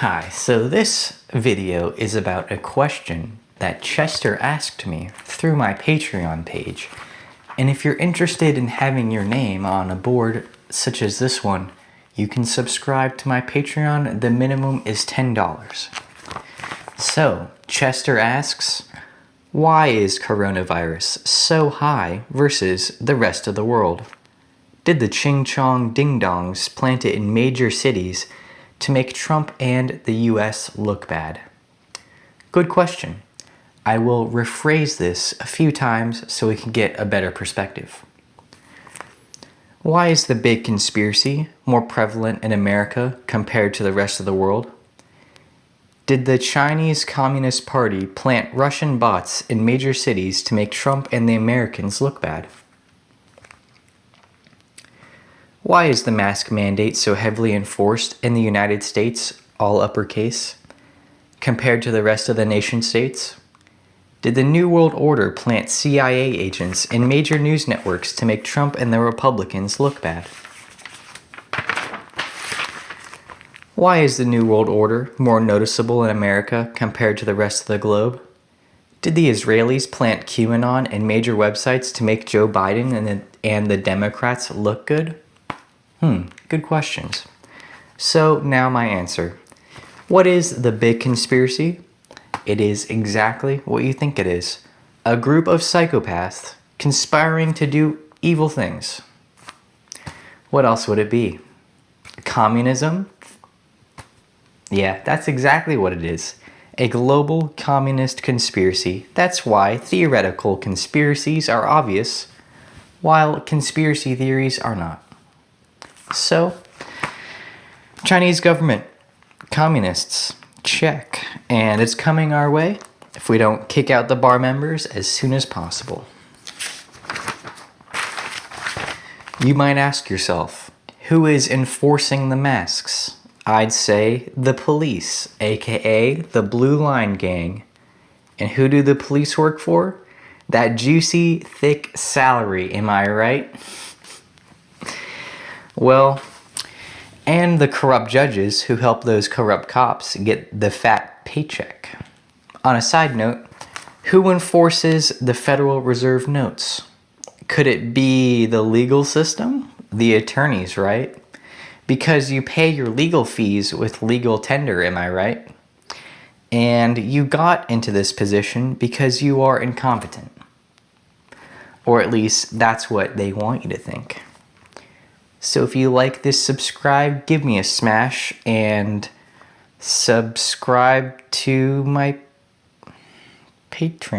Hi, so this video is about a question that Chester asked me through my Patreon page. And if you're interested in having your name on a board such as this one, you can subscribe to my Patreon. The minimum is $10. So, Chester asks, why is coronavirus so high versus the rest of the world? Did the Ching Chong Ding Dongs plant it in major cities to make Trump and the US look bad? Good question. I will rephrase this a few times so we can get a better perspective. Why is the big conspiracy more prevalent in America compared to the rest of the world? Did the Chinese Communist Party plant Russian bots in major cities to make Trump and the Americans look bad? Why is the mask mandate so heavily enforced in the United States, all uppercase, compared to the rest of the nation states? Did the New World Order plant CIA agents in major news networks to make Trump and the Republicans look bad? Why is the New World Order more noticeable in America compared to the rest of the globe? Did the Israelis plant QAnon in major websites to make Joe Biden and the, and the Democrats look good? Hmm, good questions. So now my answer. What is the big conspiracy? It is exactly what you think it is. A group of psychopaths conspiring to do evil things. What else would it be? Communism? Yeah, that's exactly what it is. A global communist conspiracy. That's why theoretical conspiracies are obvious, while conspiracy theories are not. So, Chinese government, communists, check. And it's coming our way if we don't kick out the bar members as soon as possible. You might ask yourself, who is enforcing the masks? I'd say the police, aka the Blue Line Gang. And who do the police work for? That juicy, thick salary, am I right? Well, and the corrupt judges who help those corrupt cops get the fat paycheck. On a side note, who enforces the Federal Reserve notes? Could it be the legal system? The attorneys, right? Because you pay your legal fees with legal tender, am I right? And you got into this position because you are incompetent. Or at least that's what they want you to think. So if you like this, subscribe, give me a smash, and subscribe to my Patreon.